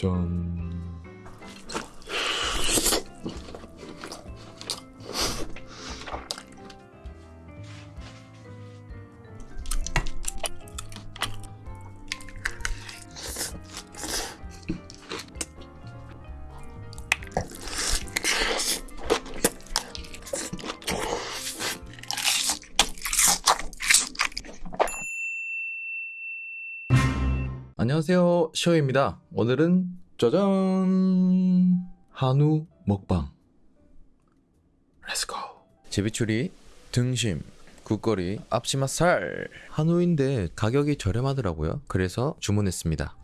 짠. 안녕하세요. 시호입니다. 오늘은 짜잔! 한우 먹방. Let's go. 제비추리, 등심, 국거리, 앞치마 살. 한우인데 가격이 저렴하더라고요. 그래서 주문했습니다.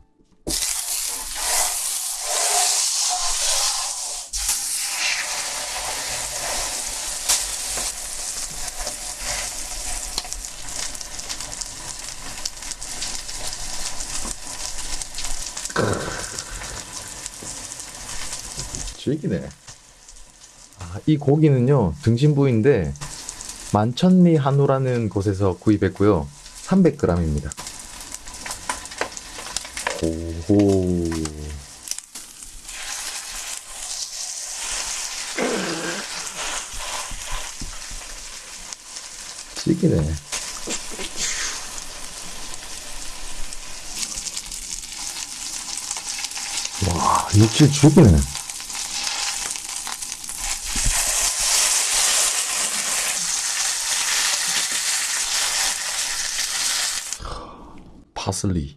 죽이네. 아, 이 고기는요 등심 부위인데 만천리 한우라는 곳에서 구입했고요. 300g입니다. 오호. 죽이네. 와, 육질 죽이네. 파슬리.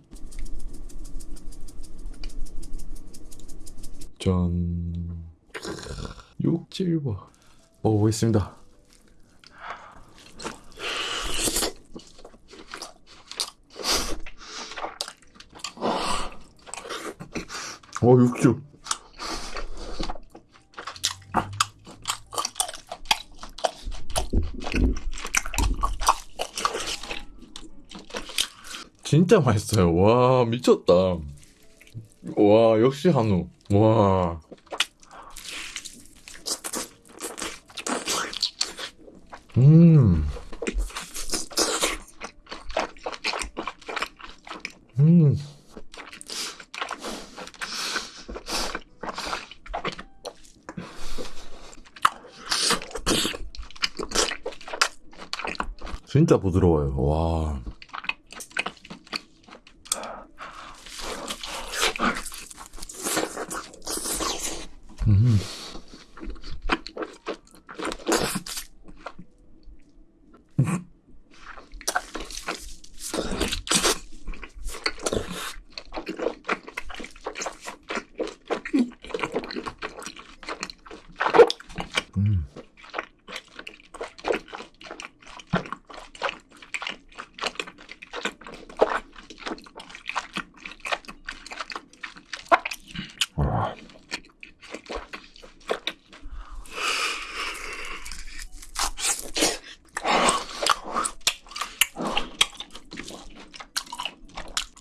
짠 육질 봐 먹어보겠습니다. 어 육즙 진짜 맛있어요. 와, 미쳤다. 와, 역시 한우. 와. 음. 음. 진짜 부드러워요. 와. 음.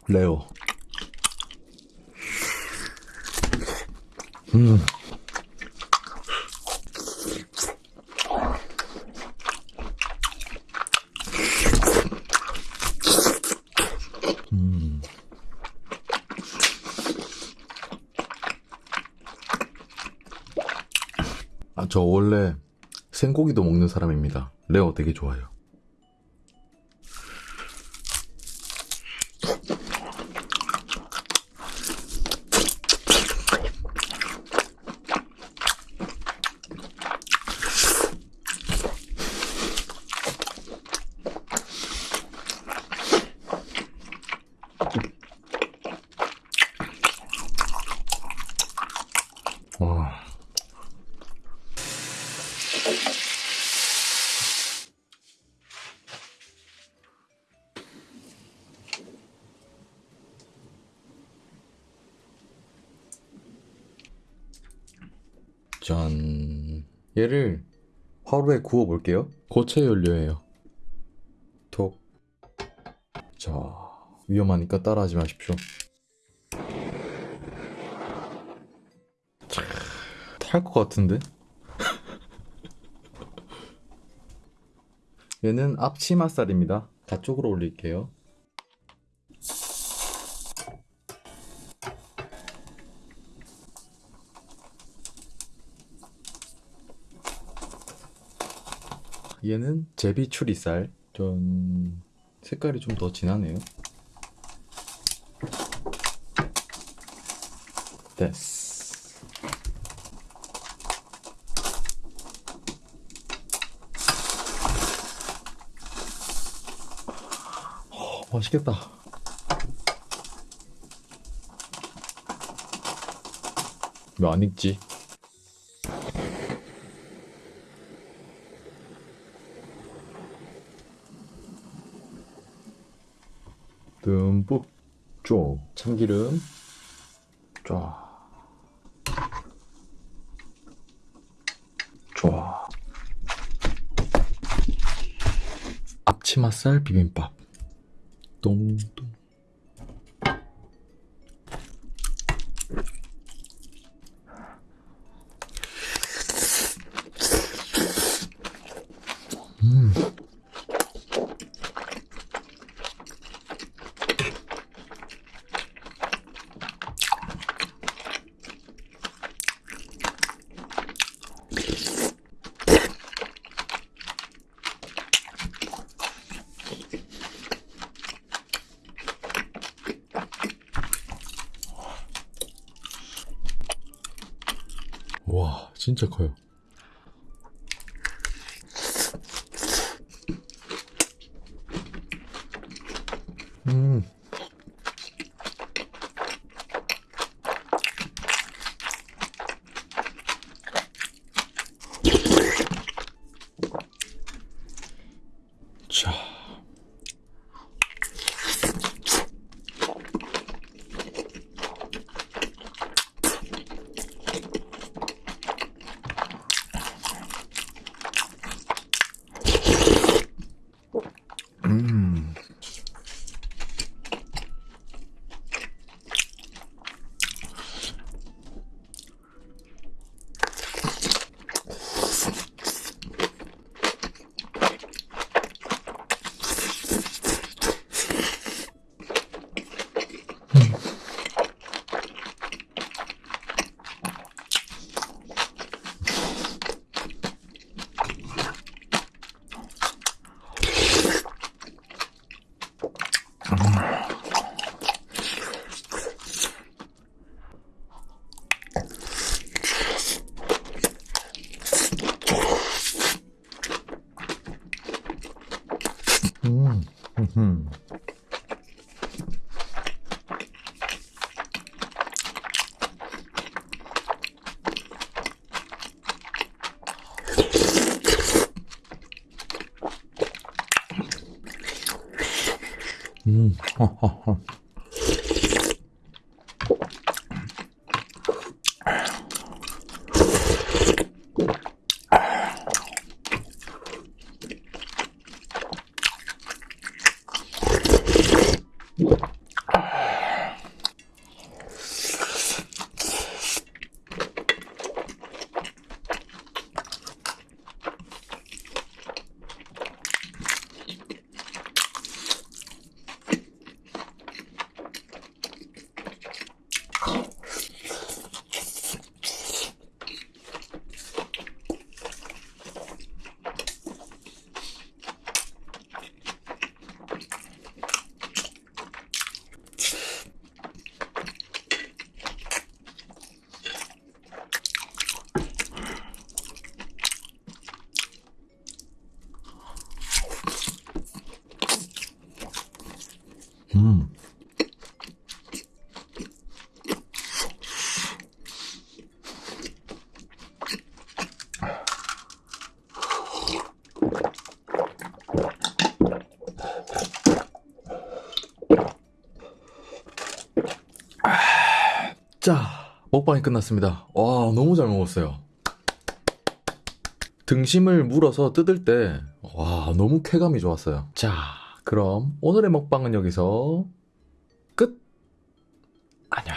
레오. 음. 음. 아, 저 원래 생고기도 먹는 사람입니다. 레오 되게 좋아요. 짠. 얘를 화로에 구워 볼게요. 고체 연료예요. 톡. 자, 위험하니까 따라하지 마십시오. 탈 것 같은데? 얘는 앞치마살입니다. 다 쪽으로 올릴게요. 얘는 제비추리살 전 색깔이 좀 더 진하네요 됐어 맛있겠다. 왜 안 익지? 듬뿍 쪽 참기름. 쫙 좋아 앞치마살 비빔밥 东 와 진짜 커요 음. 자. 음. 음. 음. 먹방이 끝났습니다. 와 너무 잘 먹었어요. 등심을 물어서 뜯을 때 와 너무 쾌감이 좋았어요. 자 그럼 오늘의 먹방은 여기서 끝. 안녕.